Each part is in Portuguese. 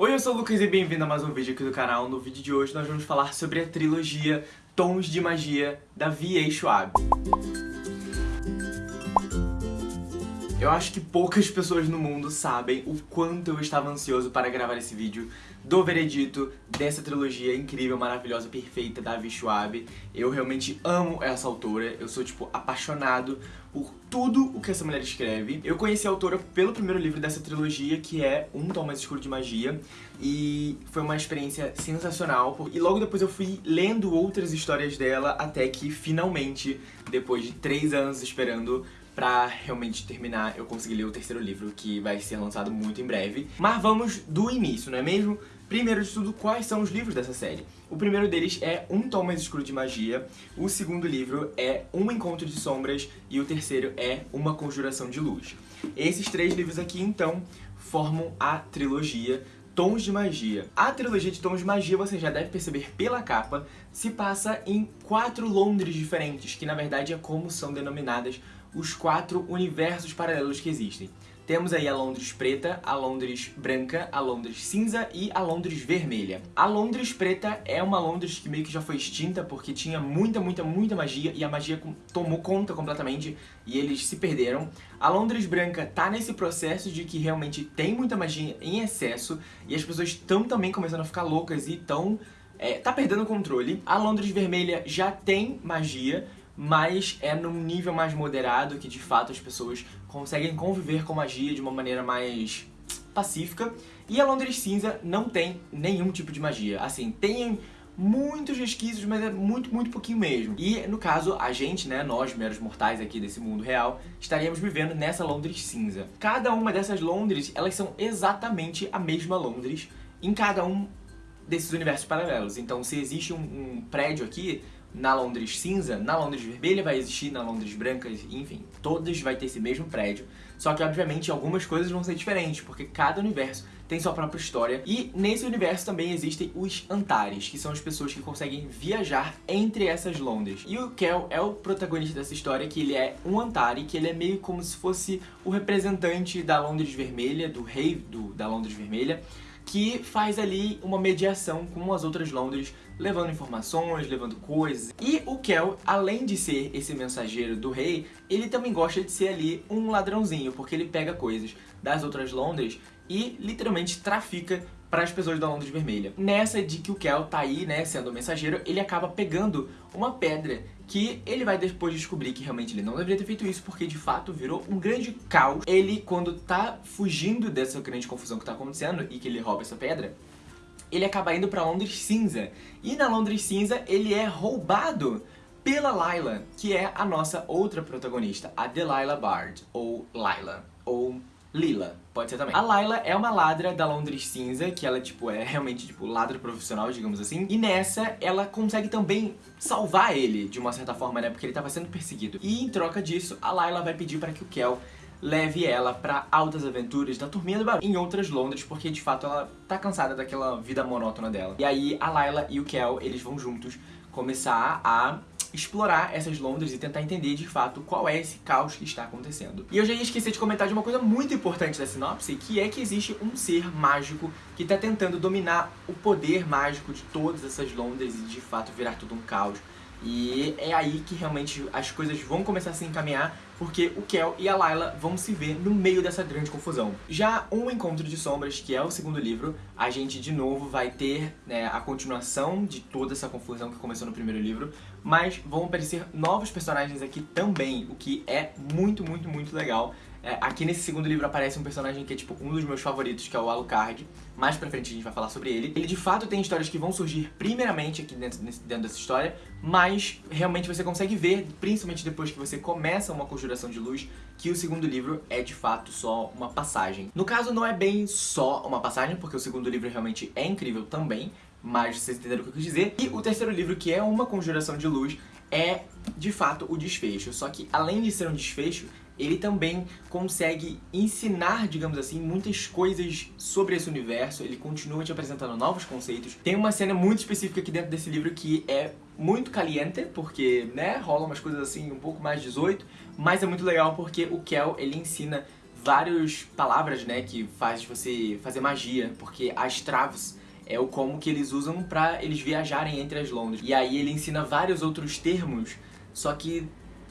Oi, eu sou o Lucas e bem-vindo a mais um vídeo aqui do canal. No vídeo de hoje nós vamos falar sobre a trilogia Tons de Magia da V.A. Schwab. Eu acho que poucas pessoas no mundo sabem o quanto eu estava ansioso para gravar esse vídeo do veredito dessa trilogia incrível, maravilhosa, perfeita da Avi Schwab. Eu realmente amo essa autora, eu sou, tipo, apaixonado por tudo o que essa mulher escreve. Eu conheci a autora pelo primeiro livro dessa trilogia, que é Um Tom Mais Escuro de Magia, e foi uma experiência sensacional. E logo depois eu fui lendo outras histórias dela, até que finalmente, depois de três anos esperando pra realmente terminar, eu consegui ler o terceiro livro, que vai ser lançado muito em breve. Mas vamos do início, não é mesmo? Primeiro de tudo, quais são os livros dessa série? O primeiro deles é Um Tom Mais Escuro de Magia, o segundo livro é Um Encontro de Sombras e o terceiro é Uma Conjuração de Luz. Esses três livros aqui, então, formam a trilogia Tons de Magia. A trilogia de Tons de Magia, você já deve perceber pela capa, se passa em quatro Londres diferentes, que na verdade é como são denominadas os quatro universos paralelos que existem. Temos aí a Londres preta, a Londres branca, a Londres cinza e a Londres vermelha. A Londres preta é uma Londres que meio que já foi extinta porque tinha muita, muita, muita magia e a magia tomou conta completamente e eles se perderam. A Londres branca tá nesse processo de que realmente tem muita magia em excesso e as pessoas estão também começando a ficar loucas e estão... É, tá perdendo o controle. A Londres vermelha já tem magia, mas é num nível mais moderado que de fato as pessoas conseguem conviver com magia de uma maneira mais pacífica. E a Londres Cinza não tem nenhum tipo de magia. Assim, tem muitos resquícios, mas é muito, muito pouquinho mesmo. E, no caso, a gente, né, nós, meros mortais aqui desse mundo real, estaríamos vivendo nessa Londres cinza. Cada uma dessas Londres, elas são exatamente a mesma Londres em cada um desses universos paralelos. Então, se existe um, um prédio aqui, na Londres cinza, na Londres vermelha vai existir, na Londres branca, enfim, todas vai ter esse mesmo prédio. Só que, obviamente, algumas coisas vão ser diferentes, porque cada universo tem sua própria história. E nesse universo também existem os Antares, que são as pessoas que conseguem viajar entre essas Londres. E o Kel é o protagonista dessa história, que ele é um Antari, que ele é meio como se fosse o representante da Londres Vermelha, do rei do, da Londres Vermelha, que faz ali uma mediação com as outras Londres, levando informações, levando coisas. E o Kel, além de ser esse mensageiro do rei, ele também gosta de ser ali um ladrãozinho, porque ele pega coisas das outras Londres e literalmente trafica para as pessoas da Londres Vermelha. Nessa de que o Kel tá aí, né, sendo o mensageiro, ele acaba pegando uma pedra que ele vai depois descobrir que realmente ele não deveria ter feito isso porque de fato virou um grande caos. Ele, quando tá fugindo dessa grande confusão que tá acontecendo e que ele rouba essa pedra, ele acaba indo pra Londres Cinza. E na Londres Cinza ele é roubado pela Layla, que é a nossa outra protagonista, a Delilah Bard, ou Layla, ou Lila, pode ser também. A Layla é uma ladra da Londres Cinza, que ela, tipo, é realmente, tipo, ladra profissional, digamos assim. E nessa, ela consegue também salvar ele, de uma certa forma, né, porque ele tava sendo perseguido. E em troca disso, a Layla vai pedir para que o Kel leve ela pra altas aventuras da Turminha do Barulho em outras Londres, porque de fato ela tá cansada daquela vida monótona dela. E aí a Layla e o Kel, eles vão juntos começar a explorar essas Londres e tentar entender de fato qual é esse caos que está acontecendo. E eu já ia esquecer de comentar de uma coisa muito importante da sinopse, que é que existe um ser mágico que está tentando dominar o poder mágico de todas essas Londres e de fato virar tudo um caos. E é aí que realmente as coisas vão começar a se encaminhar, porque o Kel e a Layla vão se ver no meio dessa grande confusão. Já Um Encontro de Sombras, que é o segundo livro, a gente de novo vai ter né, a continuação de toda essa confusão que começou no primeiro livro, mas vão aparecer novos personagens aqui também, o que é muito, muito, muito legal. É, aqui nesse segundo livro aparece um personagem que é tipo um dos meus favoritos, que é o Alucard. Mais pra frente a gente vai falar sobre ele. Ele de fato tem histórias que vão surgir primeiramente aqui dentro, dentro dessa história, mas realmente você consegue ver, principalmente depois que você começa uma conjuração de luz, que o segundo livro é de fato só uma passagem. No caso não é bem só uma passagem, porque o segundo livro realmente é incrível também, mas vocês entenderam o que eu quis dizer. E o terceiro livro, que é uma conjuração de luz, é de fato o desfecho. Só que além de ser um desfecho, ele também consegue ensinar, digamos assim, muitas coisas sobre esse universo, ele continua te apresentando novos conceitos. Tem uma cena muito específica aqui dentro desse livro que é muito caliente, porque, né, rola umas coisas assim um pouco mais 18, mas é muito legal porque o Kel, ele ensina várias palavras, né, que faz você fazer magia, porque as traves é o como que eles usam pra eles viajarem entre as Londres. E aí ele ensina vários outros termos, só que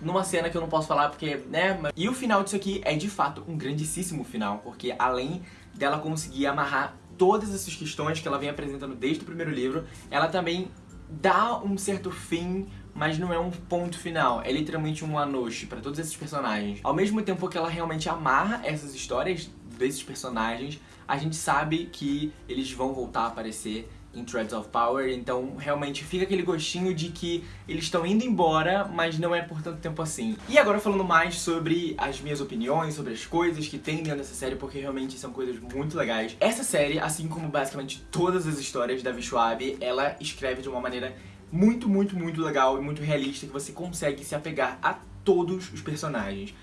numa cena que eu não posso falar porque, né? E o final disso aqui é de fato um grandíssimo final, porque além dela conseguir amarrar todas essas questões que ela vem apresentando desde o primeiro livro, ela também dá um certo fim mas não é um ponto final, é literalmente um anoche para todos esses personagens. Ao mesmo tempo que ela realmente amarra essas histórias desses personagens, a gente sabe que eles vão voltar a aparecer em Threads of Power, então realmente fica aquele gostinho de que eles estão indo embora, mas não é por tanto tempo assim. E agora falando mais sobre as minhas opiniões, sobre as coisas que tem dentro dessa série, porque realmente são coisas muito legais. Essa série, assim como basicamente todas as histórias da Vishwabi, ela escreve de uma maneira muito, muito, muito legal e muito realista que você consegue se apegar a todos os personagens.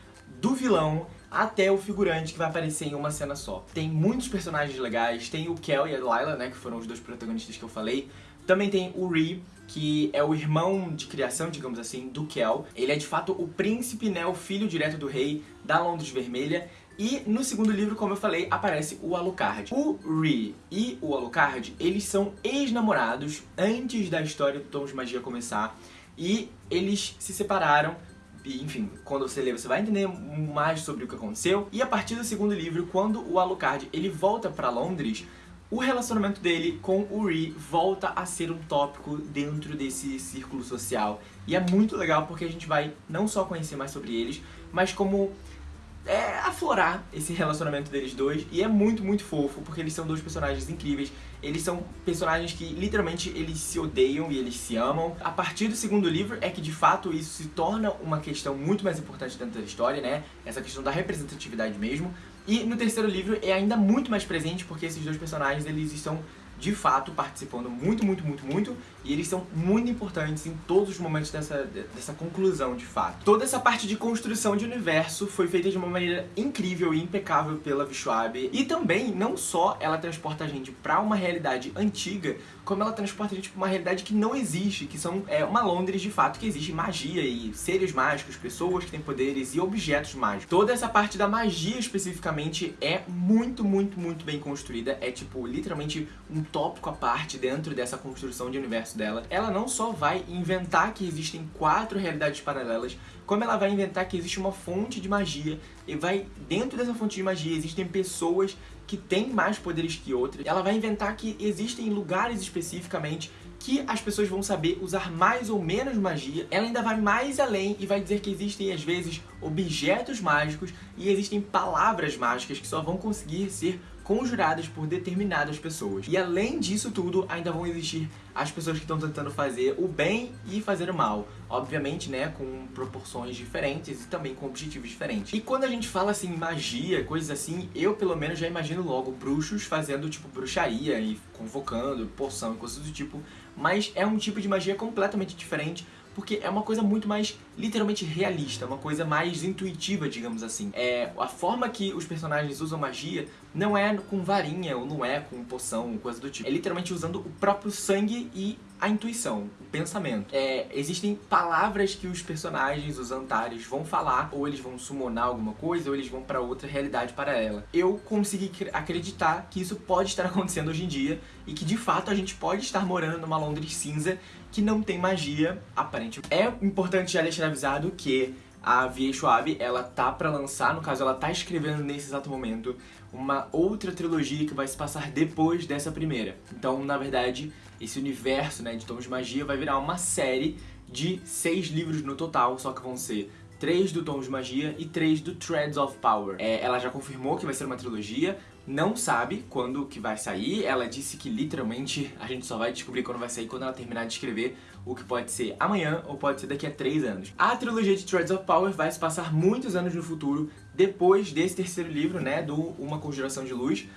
Do vilão até o figurante que vai aparecer em uma cena só. Tem muitos personagens legais, tem o Kel e a Lila, né, que foram os dois protagonistas que eu falei. Também tem o Ree, que é o irmão de criação, digamos assim, do Kel. Ele é de fato o príncipe, né, o filho direto do rei da Londres Vermelha. E no segundo livro, como eu falei, aparece o Alucard. O Ree e o Alucard, eles são ex-namorados antes da história do Tons de Magia começar. E eles se separaram enfim, quando você lê, você vai entender mais sobre o que aconteceu. E a partir do segundo livro, quando o Alucard ele volta pra Londres, o relacionamento dele com o Ree volta a ser um tópico dentro desse círculo social. E é muito legal porque a gente vai não só conhecer mais sobre eles, mas como é, aflorar esse relacionamento deles dois e é muito, muito fofo, porque eles são dois personagens incríveis. Eles são personagens que literalmente eles se odeiam e eles se amam. A partir do segundo livro é que de fato isso se torna uma questão muito mais importante dentro da história, né? Essa questão da representatividade mesmo. E no terceiro livro é ainda muito mais presente porque esses dois personagens eles estão de fato participando muito, muito, muito, muito e eles são muito importantes em todos os momentos dessa, dessa conclusão, de fato. Toda essa parte de construção de universo foi feita de uma maneira incrível e impecável pela Vishwabe e também, não só ela transporta a gente pra uma realidade antiga, como ela transporta a gente pra uma realidade que não existe, que são é, uma Londres de fato que existe magia e seres mágicos, pessoas que têm poderes e objetos mágicos. Toda essa parte da magia especificamente é muito, muito, muito bem construída, é tipo, literalmente um tópico à parte dentro dessa construção de universo dela. Ela não só vai inventar que existem quatro realidades paralelas, como ela vai inventar que existe uma fonte de magia e vai dentro dessa fonte de magia existem pessoas que têm mais poderes que outras. Ela vai inventar que existem lugares especificamente que as pessoas vão saber usar mais ou menos magia. Ela ainda vai mais além e vai dizer que existem, às vezes, objetos mágicos e existem palavras mágicas que só vão conseguir ser conjuradas por determinadas pessoas. E além disso tudo, ainda vão existir as pessoas que estão tentando fazer o bem e fazer o mal. Obviamente, né, com proporções diferentes e também com objetivos diferentes. E quando a gente fala assim, magia, coisas assim, eu pelo menos já imagino logo bruxos fazendo tipo bruxaria e convocando poção e coisas do tipo. Mas é um tipo de magia completamente diferente porque é uma coisa muito mais literalmente realista, uma coisa mais intuitiva, digamos assim. É, a forma que os personagens usam magia não é com varinha ou não é com poção, coisa do tipo. É literalmente usando o próprio sangue e a intuição, o pensamento. É, existem palavras que os personagens, os Antares, vão falar, ou eles vão summonar alguma coisa, ou eles vão para outra realidade para ela. Eu consegui acreditar que isso pode estar acontecendo hoje em dia, e que de fato a gente pode estar morando numa Londres cinza que não tem magia aparente. É importante já deixar avisado que a V.A. Schwab, ela tá pra lançar, no caso ela tá escrevendo nesse exato momento, uma outra trilogia que vai se passar depois dessa primeira. Então, na verdade, esse universo né, de Tons de Magia vai virar uma série de seis livros no total, só que vão ser três do Tons de Magia e três do Threads of Power. É, ela já confirmou que vai ser uma trilogia, não sabe quando que vai sair, ela disse que literalmente a gente só vai descobrir quando vai sair quando ela terminar de escrever, o que pode ser amanhã ou pode ser daqui a três anos. A trilogia de Threads of Power vai se passar muitos anos no futuro, depois desse terceiro livro, né, do Uma Conjuração de Luz,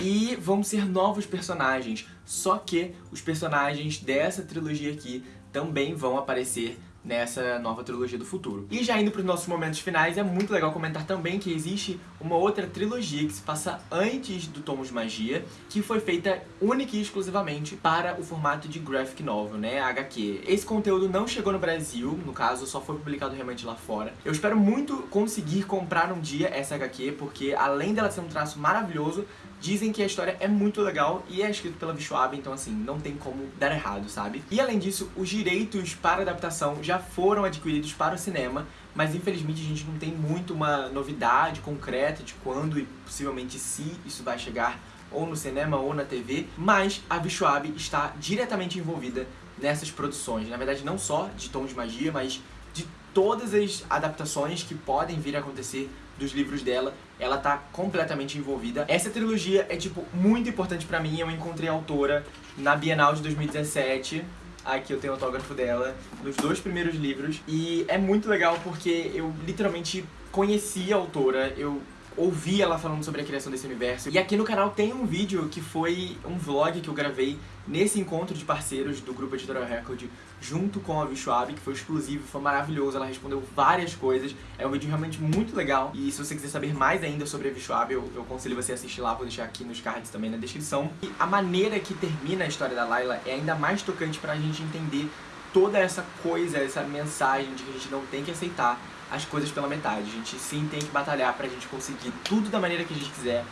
e vão ser novos personagens, só que os personagens dessa trilogia aqui também vão aparecer nessa nova trilogia do futuro. E já indo para os nossos momentos finais, é muito legal comentar também que existe uma outra trilogia que se passa antes do Tomos de Magia, que foi feita única e exclusivamente para o formato de graphic novel, né, HQ. Esse conteúdo não chegou no Brasil, no caso, só foi publicado realmente lá fora. Eu espero muito conseguir comprar um dia essa HQ, porque além dela ser um traço maravilhoso, Dizem que a história é muito legal e é escrito pela Vishuab, então assim, não tem como dar errado, sabe? E além disso, os direitos para adaptação já foram adquiridos para o cinema, mas infelizmente a gente não tem muito uma novidade concreta de quando e possivelmente se isso vai chegar ou no cinema ou na TV, mas a Vishuab está diretamente envolvida nessas produções. Na verdade, não só de Tom de Magia, mas de todas as adaptações que podem vir a acontecer dos livros dela, ela tá completamente envolvida. Essa trilogia é, tipo, muito importante pra mim. Eu encontrei a autora na Bienal de 2017. Aqui eu tenho o autógrafo dela, nos dois primeiros livros. E é muito legal porque eu literalmente conheci a autora, eu ouvi ela falando sobre a criação desse universo. E aqui no canal tem um vídeo que foi um vlog que eu gravei nesse encontro de parceiros do grupo Editorial Record junto com a Vishuab, que foi exclusivo, foi maravilhoso, ela respondeu várias coisas. É um vídeo realmente muito legal. E se você quiser saber mais ainda sobre a Vishuab, eu, eu aconselho você a assistir lá, vou deixar aqui nos cards também na descrição. E a maneira que termina a história da Layla é ainda mais tocante pra gente entender toda essa coisa, essa mensagem de que a gente não tem que aceitar as coisas pela metade. A gente sim tem que batalhar pra gente conseguir tudo da maneira que a gente quiser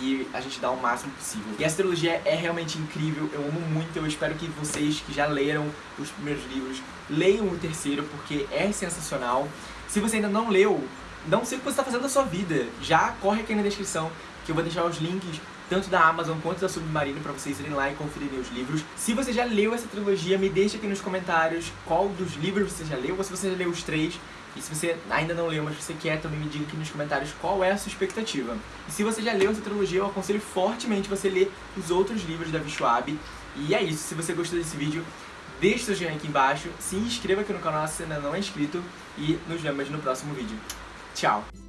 e a gente dá o máximo possível. E essa trilogia é realmente incrível, eu amo muito, eu espero que vocês que já leram os primeiros livros leiam o terceiro, porque é sensacional. Se você ainda não leu, não sei o que você está fazendo da sua vida, já corre aqui na descrição, que eu vou deixar os links tanto da Amazon quanto da Submarino para vocês irem lá e conferirem os livros. Se você já leu essa trilogia, me deixa aqui nos comentários qual dos livros você já leu, ou se você já leu os três. E se você ainda não leu, mas você quer, também me diga aqui nos comentários qual é a sua expectativa. E se você já leu essa trilogia, eu aconselho fortemente você ler os outros livros da Vishuab. E é isso, se você gostou desse vídeo, deixe seu joinha aqui embaixo, se inscreva aqui no canal se ainda não é inscrito e nos vemos no próximo vídeo. Tchau!